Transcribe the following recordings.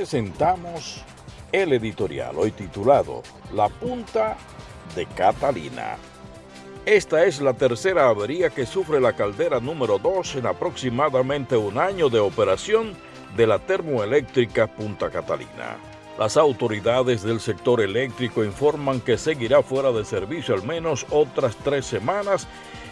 presentamos el editorial hoy titulado La punta de Catalina. Esta es la tercera avería que sufre la caldera número 2 en aproximadamente un año de operación de la termoeléctrica Punta Catalina. Las autoridades del sector eléctrico informan que seguirá fuera de servicio al menos otras tres semanas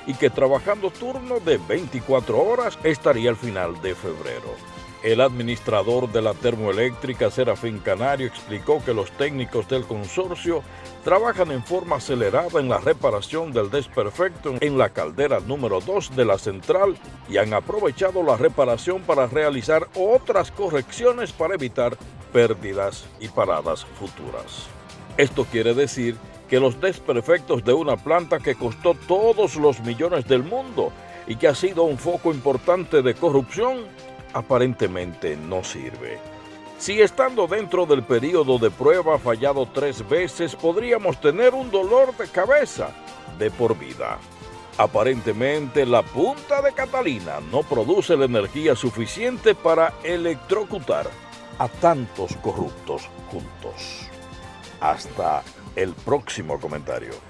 y que trabajando turno de 24 horas estaría al final de febrero. El administrador de la termoeléctrica Serafín Canario explicó que los técnicos del consorcio trabajan en forma acelerada en la reparación del desperfecto en la caldera número 2 de la central y han aprovechado la reparación para realizar otras correcciones para evitar pérdidas y paradas futuras. Esto quiere decir que los desperfectos de una planta que costó todos los millones del mundo y que ha sido un foco importante de corrupción aparentemente no sirve. Si estando dentro del periodo de prueba fallado tres veces, podríamos tener un dolor de cabeza de por vida. Aparentemente la punta de Catalina no produce la energía suficiente para electrocutar a tantos corruptos juntos. Hasta el próximo comentario.